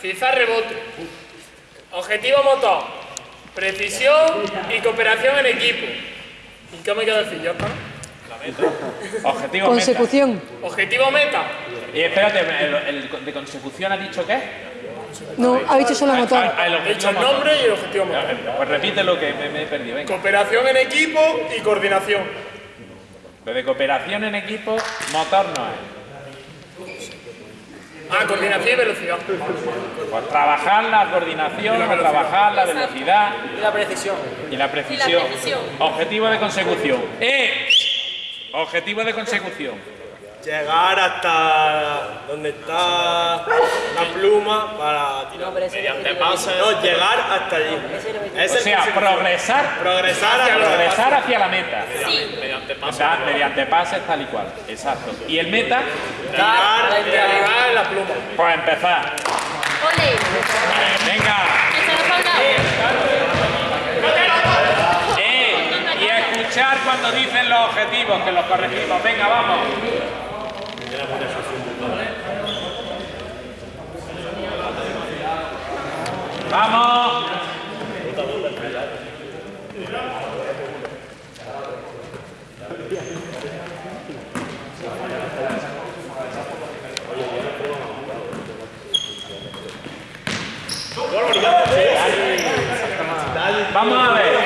Cizar rebote. Objetivo motor. Precisión y cooperación en equipo. ¿Y qué me queda decir yo, Oscar? Objetivo Consecución. meta. Objetivo meta. Y espérate, el, el de consecución ha dicho qué? No, ha dicho solo motor. Ah, el He objetivo dicho el motor. nombre y el objetivo motor. Pues repite lo que me, me he perdido, venga. Cooperación en equipo y coordinación. Lo de cooperación en equipo, motor no es. Ah, coordinación y velocidad. Pues trabajar la coordinación, trabajar la velocidad Y la precisión. y la precisión. precisión. Objetivo de consecución. ¡Eh! Objetivo de consecución. Llegar hasta donde está la pluma para tirar. Mediante pases. No, llegar hasta allí. Es O sea, progresar, progresar hacia progresar hacia la meta. Sí. Mediante O pases. sea, mediante pases tal y cual. Exacto. Y el meta, realidad en la pluma. pues empezar. Ole. Venga. Eso nos falta. ¡Eh! Y escuchar cuando dicen los objetivos, que los corregimos. Venga, vamos. ¡Vamos! Vamos a ver.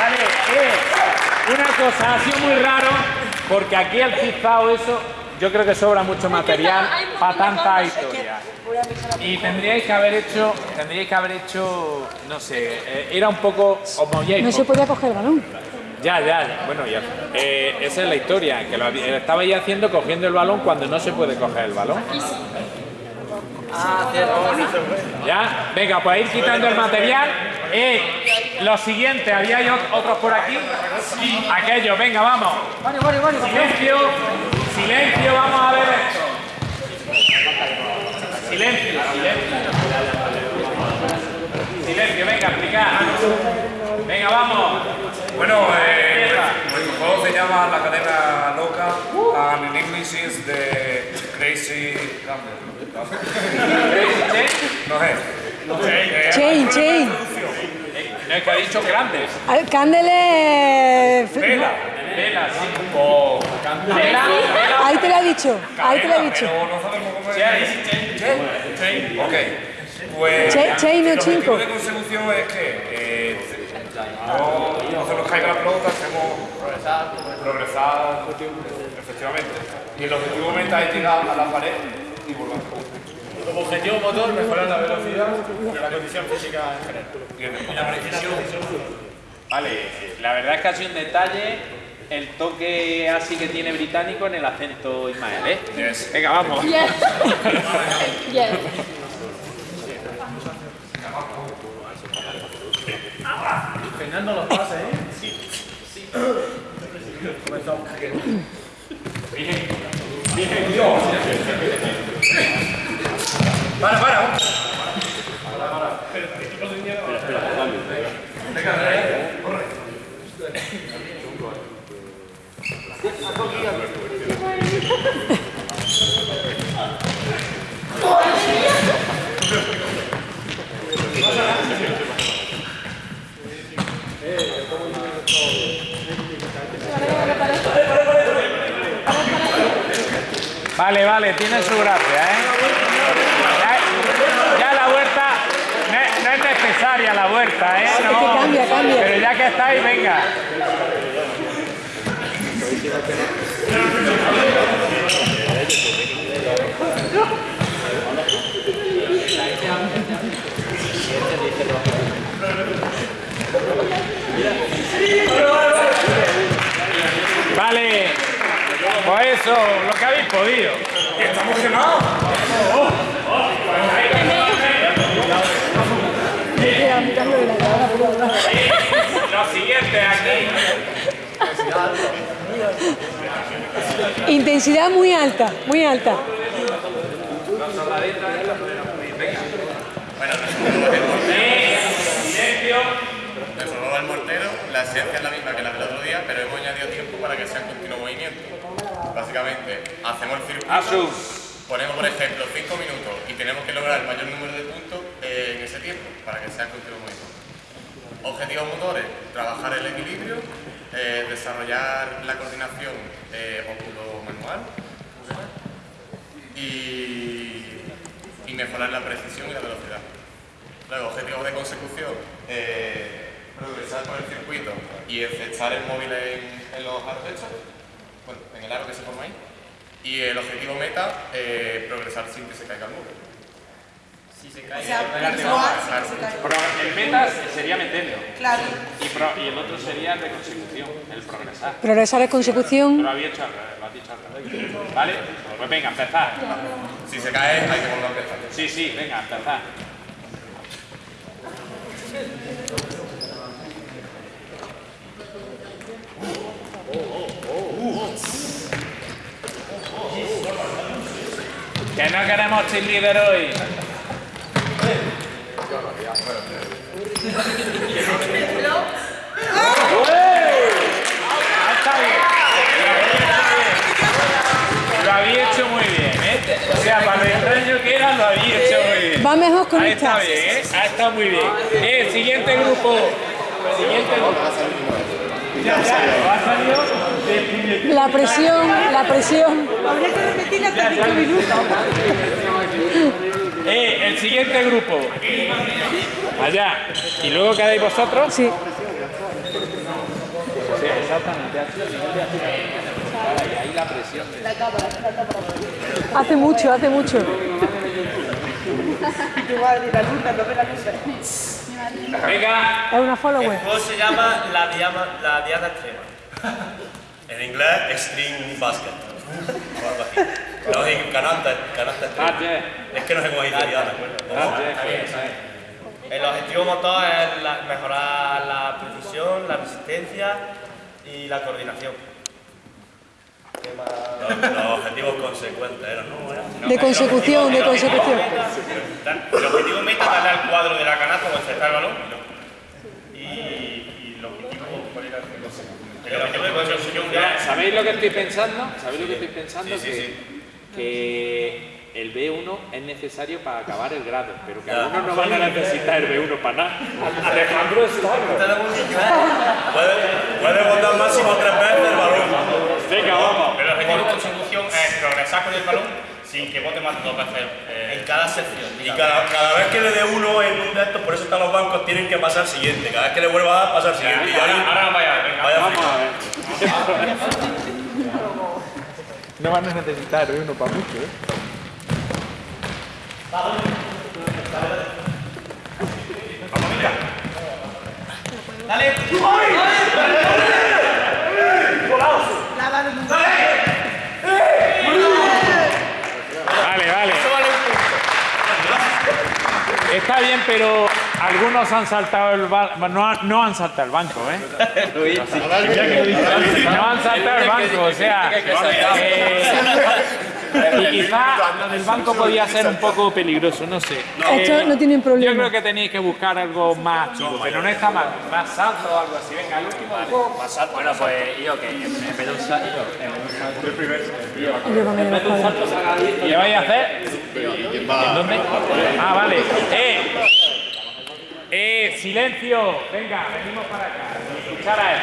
Vale, eh, una cosa, ha sido muy raro porque aquí el cizado eso, yo creo que sobra mucho material para tanta historia. Y tendríais que haber hecho, tendríais que haber hecho, no sé, eh, era un poco homogéneo. No se podía coger el balón. Ya, ya, ya. bueno, ya. Eh, esa es la historia, que lo había- estabais haciendo cogiendo el balón cuando no se puede coger el balón. Ya, venga, pues ir quitando el material. Eh, lo siguiente, ¿había ot- otros por aquí? Aquellos, venga, vamos. Silencio, silencio, vamos a ver esto. Silencio, silencio. Silencio, venga, explicar. Venga, vamos. Bueno, eh, nuestro juego se llama La Cadena Loca and in English is the Crazy Gamble. No es. Eh, Chain, chain. Es que ha dicho grandes. Al- Cándele. Vela. Vela, sí. O vela, Ahí te lo he dicho. Ahí te lo he dicho. Pero no sabemos cómo es. Chain. Chain. Ok. Pues Chain- chain o el objetivo de consecución es que eh, no, no se nos caiga la pelota, hacemos progresar, efectivamente. Y el objetivo meta es llegar a la pared y volver. Como objetivo motor, mejorar la velocidad y la condición física en general. Y la precisión. Vale, la verdad es que ha sido un detalle el toque así que tiene británico en el acento Ismael, ¿eh? Yes. Venga, vamos. Yes. Yes. Fernando los pases, ¿eh? Para, para. Vale, vale, tiene su gracia, ¿eh? Ya, ya la vuelta, no es, no es necesaria la vuelta, ¿eh? No. Pero ya que estáis, venga. Vale, pues eso, lo que habéis podido. ¡Está emocionado! Oh, oh. Lo siguiente aquí. Intensidad muy alta, muy alta. Bueno, silencio. Formato del mortero, la esencia es la misma que la del otro día, pero hemos añadido tiempo para que sea en continuo movimiento. Básicamente, hacemos el circuito, Asu. ponemos por ejemplo 5 minutos y tenemos que lograr el mayor número de puntos eh, en ese tiempo para que sea en continuo movimiento. Objetivos motores, trabajar el equilibrio, eh, desarrollar la coordinación eh, óculo-manual y, y mejorar la precisión y la velocidad. Luego, objetivos de consecución, eh, progresar por el circuito y echar el móvil en, en los aros hechos, bueno, en el aro que se forma ahí. Y el objetivo meta, eh, progresar sin que se caiga el móvil. Pro- el meta sería meterlo. Claro. Y, pro- y el otro sería el de consecución, el progresar. Progresar es consecución. Lo había hecho al revés, lo has dicho al revés. ¿Vale? Pues venga, empezar. Si se cae, hay que volver a empezar. Sí, sí, venga, empezar. Que no queremos hoy. Ah, está bien. Lo había hecho muy bien, ¿eh? O sea, para lo extraño que era, lo había hecho muy bien. Va mejor con Ahí está esta. bien, ¿eh? Muy bien. Eh, siguiente grupo. Siguiente grupo. La presión, la presión. Habría que repetirla hasta cinco minutos. Eh, el siguiente grupo. Allá. ¿Y luego quedáis vosotros? Sí. Sí, exactamente. Hace mucho, hace mucho. Tu madre, la luna, no ve la luz. Venga. Es una follower. El juego se llama la diana, la diana extrema. En inglés, Extreme Basket. O algo así. No, en canasta, canasta extrema. Es que no sé cómo. Ah, yeah. El objetivo motor es la- mejorar la precisión, la resistencia y la coordinación. Los, los objetivos consecuentes eran, ¿no? De consecución, de consecución. El objetivo meta es darle al cuadro de la canasta o encestar el balón. Y, y el objetivo, ¿cuál era? El objetivo de consecución ¿Sabéis lo que estoy pensando? ¿Sabéis lo que estoy pensando? que, que el B1 es necesario para acabar el grado, pero que algunos no van a necesitar el B1 para nada. Alejandro está. puede, puede botar máximo tres veces el balón. Venga, vamos. Pero el objetivo de consecución es progresar con el balón sin que bote más de dos veces. eh, En cada sección. Y cada, cada vez que le dé uno en un de estos, por eso están los bancos, tienen que pasar al siguiente. Cada vez que le vuelva a dar, pasa al siguiente. Y ahora, ahí- ahora vaya venga. vaya Vamos a ver. No van a necesitar B1 para mucho, ¿eh? Vale, vale. Está bien, pero algunos han saltado el banco. No, han- no han saltado el banco, ¿eh? No han saltado el banco, o sea. eh, y quizá lo del banco podía ser un poco peligroso, no sé. Esto no tienen Yo problema. creo que tenéis que buscar algo más chico, pero no está mal. Más salto o algo así. Venga, el último juego. Bueno, pues yo que en vez de un salto, en vez de un salto, Yo el. ¿Y qué vais a hacer? ¿En dónde? Ah, vale. ¡Eh! ¡Eh! ¡Silencio! Venga, venimos para acá. Escuchar a él.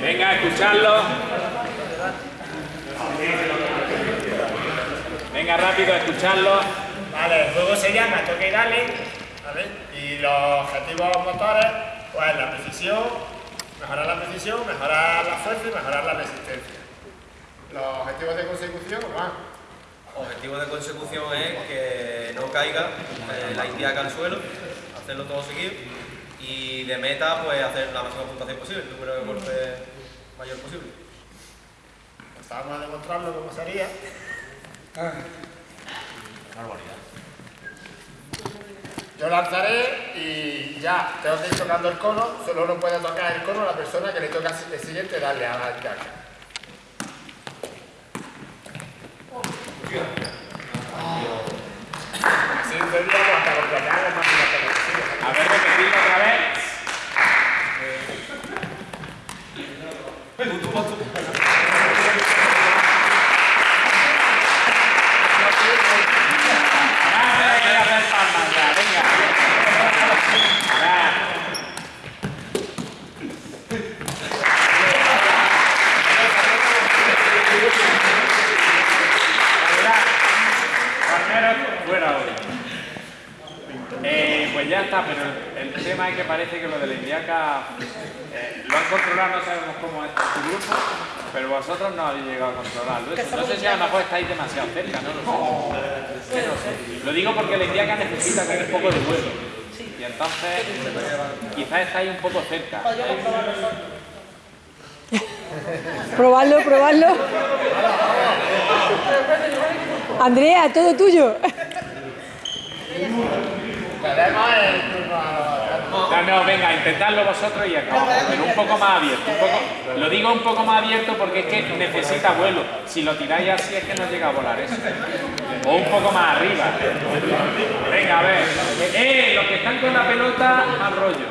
Venga, escucharlo. Venga, rápido, escucharlo. Vale, el juego se llama Toque y Dale, ¿vale? Y los objetivos motores, pues la precisión, mejorar la precisión, mejorar la fuerza y mejorar la resistencia. Los objetivos de consecución, van. Objetivo de consecución es que no caiga eh, la indiaca al suelo, hacerlo todo seguido. Y de meta, pues hacer la máxima puntuación posible, el número de golpes mayor posible. Pues vamos a demostrarlo cómo sería. Yo lanzaré y ya tengo que ir tocando el cono, solo no puede tocar el cono la persona que le toca el siguiente darle a la Así tendríamos hasta máximo que necesite. A ver, repetirlo otra vez. Ya, hay que hacer palmas ya, venga. Ya. Palmeros, fuera ahora. Eh, pues ya está, pero el tema es que parece que lo de la indiaca eh, lo han controlado, no sabemos cómo es su grupo, pero vosotros no habéis llegado a controlarlo. Eso. No sé si a lo mejor estáis demasiado cerca, no lo sé. Lo digo porque la indiaca necesita como un poco de vuelo. Y entonces quizás estáis un poco cerca. Probarlo, probarlo. Andrea, todo tuyo. No, no, venga, intentadlo vosotros y acabamos. Pero un poco más abierto. un poco- lo digo un poco más abierto porque es que necesita vuelo. Si lo tiráis así es que no llega a volar eso. O un poco más arriba. Venga, a ver. Eh, los que están con la pelota, más rollo.